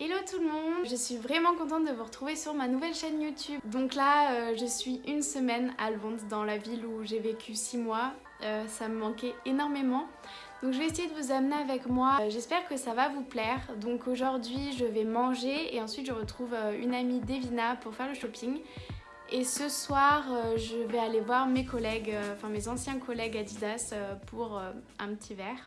Hello tout le monde Je suis vraiment contente de vous retrouver sur ma nouvelle chaîne YouTube. Donc là, euh, je suis une semaine à Londres, dans la ville où j'ai vécu 6 mois. Euh, ça me manquait énormément. Donc je vais essayer de vous amener avec moi. Euh, j'espère que ça va vous plaire. Donc aujourd'hui, je vais manger et ensuite je retrouve une amie Devina pour faire le shopping. Et ce soir, je vais aller voir mes collègues, enfin mes anciens collègues Adidas pour un petit verre.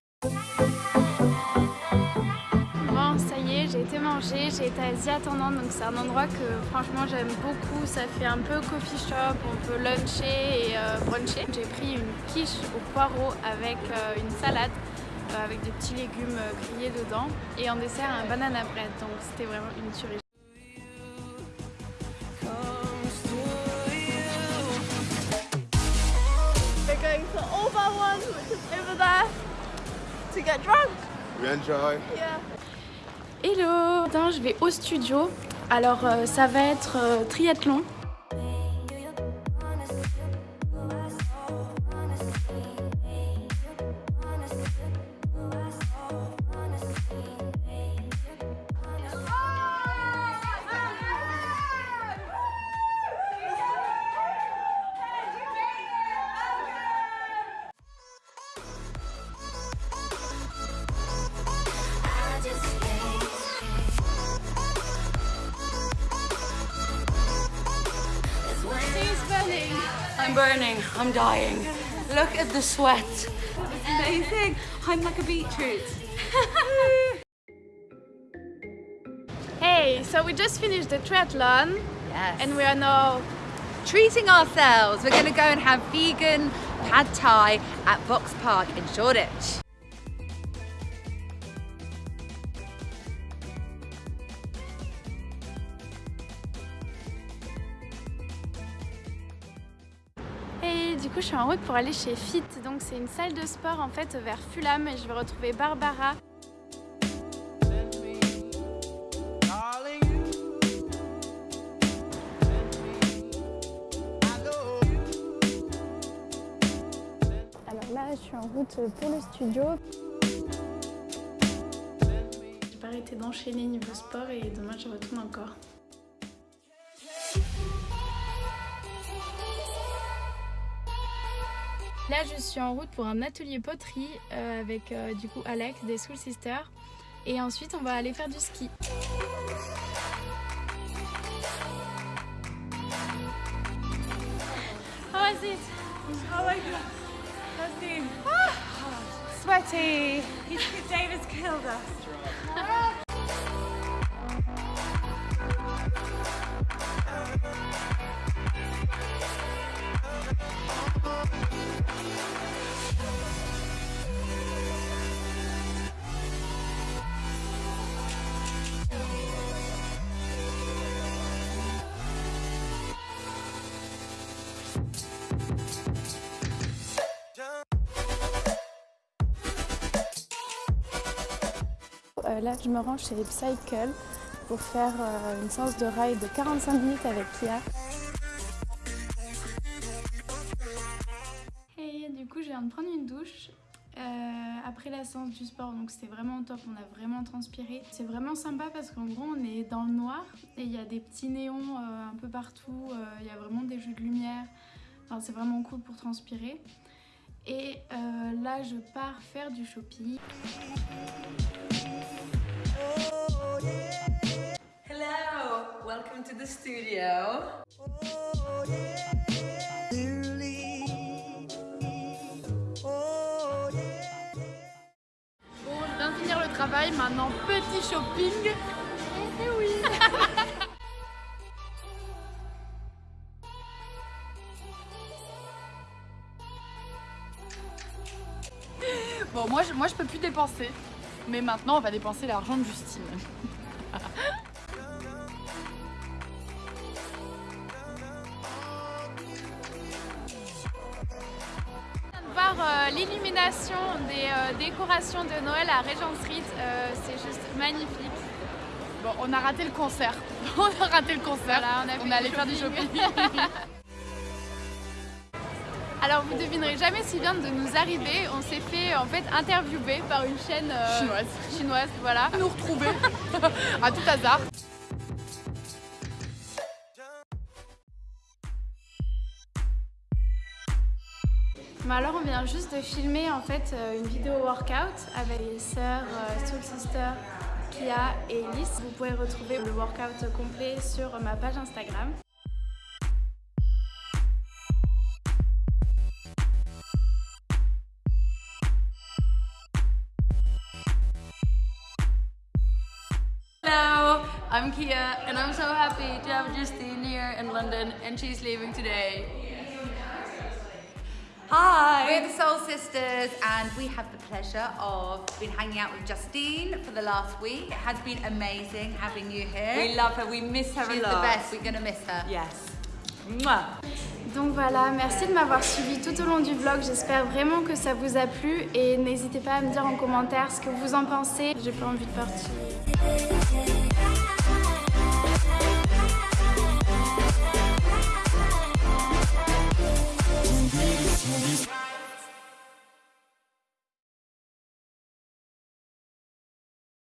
Ça y est, j'ai été manger, j'ai été à Attendant, donc c'est un endroit que franchement j'aime beaucoup. Ça fait un peu coffee shop, on peut luncher et euh, bruncher. J'ai pris une quiche au poireau avec euh, une salade, euh, avec des petits légumes grillés dedans, et en dessert un banana bread, donc c'était vraiment une tuerie. We're going for all bar one, which is over there, to get drunk. We enjoy. Yeah. Hello je vais au studio. Alors euh, ça va être euh, triathlon. I'm burning. I'm dying. Look at the sweat. It's amazing. I'm like a beetroot. hey, so we just finished the triathlon. Yes. And we are now treating ourselves. We're going to go and have vegan pad thai at Vox Park in Shoreditch. Du coup je suis en route pour aller chez Fit, donc c'est une salle de sport en fait vers Fulham et je vais retrouver Barbara. Alors là je suis en route pour le studio. J'ai pas arrêté d'enchaîner niveau sport et demain je retourne encore. Là, je suis en route pour un atelier poterie euh, avec euh, du coup Alex des Soul Sisters. Et ensuite, on va aller faire du ski. How is it? Oh my god. How's Ah, sweaty. David's killed us. Euh, là, je me rends chez Cycle pour faire euh, une séance de ride de 45 minutes avec Kia. Et du coup, je viens de prendre une douche euh, après la séance du sport, donc c'était vraiment top, on a vraiment transpiré. C'est vraiment sympa parce qu'en gros, on est dans le noir et il y a des petits néons un peu partout, il y a vraiment des jeux de lumière. Enfin, c'est vraiment cool pour transpirer. Et là, je pars faire du shopping. Hello, welcome to the studio. Bon, je viens de finir le travail, maintenant petit shopping. Et oui Bon, moi je, moi je peux plus dépenser. Mais maintenant, on va dépenser l'argent de Justine. voir euh, l'illumination des euh, décorations de Noël à Regent Street, euh, c'est juste magnifique. Bon, on a raté le concert. on a raté le concert. on, est allé faire du shopping. Alors vous devinerez jamais si vient de nous arriver. On s'est fait en fait interviewer par une chaîne euh, Chinoise. chinoise, voilà. Nous retrouver à tout hasard. Alors on vient juste de filmer en fait euh, une vidéo workout avec les sœurs euh, Soul Sister, Kia et Elise. Vous pouvez retrouver le workout complet sur ma page Instagram. I'm Kia and I'm so happy to have Justine here in London and she's leaving today. Hi! We're the Soul Sisters and we have the pleasure of been hanging out with Justine for the last week. It has been amazing having you here. We love her, we miss her She's a the lot. best, we're gonna miss her. Yes. Mwah. Donc voilà, merci de m'avoir suivi tout au long du vlog. J'espère vraiment que ça vous a plu et n'hésitez pas à me dire en commentaire ce que vous en pensez. J'ai pas envie de partir.